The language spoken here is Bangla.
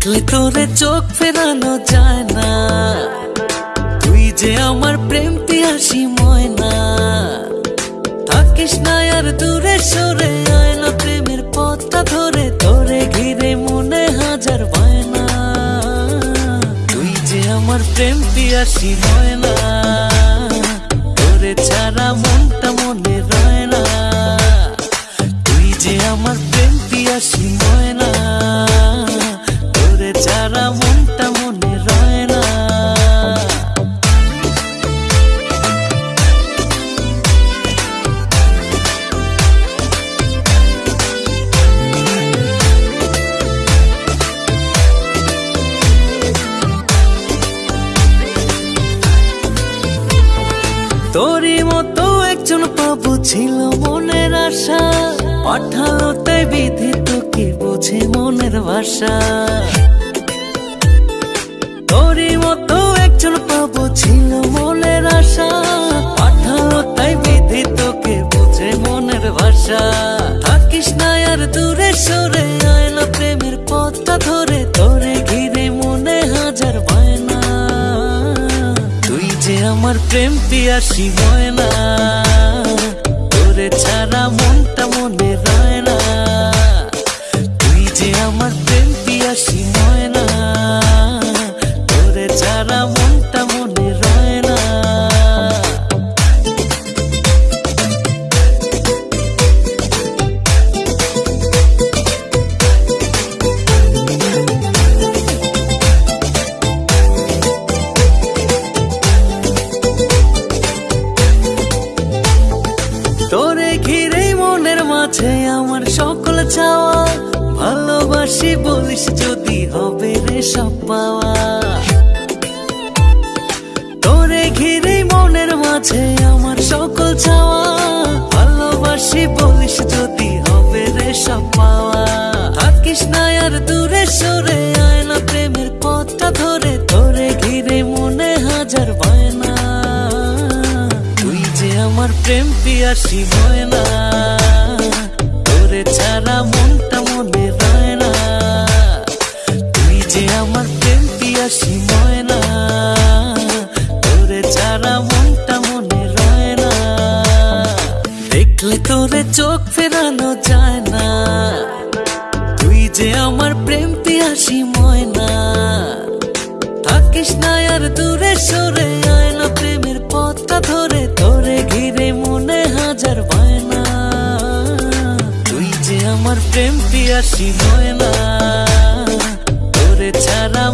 দেখলে তোরে চোখ ফেরানো যায় না। তুই যে আমার প্রেম পিয়াসি ময়না। থাকিস না আর দূরে সরে আয় প্রেমের পথটা ধরে তোরে ঘিরে মনে হাজার বায়না। তুই যে আমার প্রেম পিয়াসি ময়না, তোরে ছাড়া মনটা তোরই মতো একজন পাবো ছিল মনের আশা। পাঠালো তাই বিধি তোকে বোঝে মনের ভাষা। আমার প্রেম পিয়াসি না। তোরে ছাড়া মনটা মনে রয় না। তুই যে আমার প্রেম পিয়াসি ময়না মাঝে আমার সকল চাওয়া, ভালোবাসি বলিস যদি হবে রে সব পাওয়া। তোরে ঘিরে মনের মাঝে আমার সকল চাওয়া, ভালোবাসি বলিস যদি হবে রে সব পাওয়া। থাকিস না আর দূরে সরে আয় না প্রেমের পথটা ধরে, তোরে ঘিরে মনে হাজার বায়না। তুই যে আমার প্রেম পিয়াসি ময়না। পিয়াসি ময়না। তোরে ছাড়া মনটা মনে রয় না। দেখলে তোরে চোখ ফেরানো যায় না। তুই যে আমার প্রেম পিয়াসি ময়না। থাকিস না আর দূরে সরে আয় না প্রেমের পথটা ধরে। তোরে ঘিরে মনে হাজার বায়না। তুই যে আমার প্রেম পিয়াসি ময়না। তোরে ছাড়া